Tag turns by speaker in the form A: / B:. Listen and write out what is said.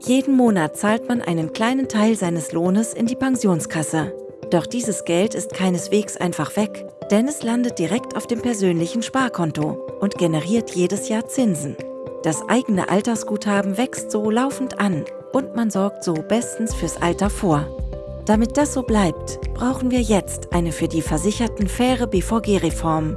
A: Jeden Monat zahlt man einen kleinen Teil seines Lohnes in die Pensionskasse. Doch dieses Geld ist keineswegs einfach weg, denn es landet direkt auf dem persönlichen Sparkonto und generiert jedes Jahr Zinsen. Das eigene Altersguthaben wächst so laufend an und man sorgt so bestens fürs Alter vor. Damit das so bleibt, brauchen wir jetzt eine für die Versicherten faire BVG-Reform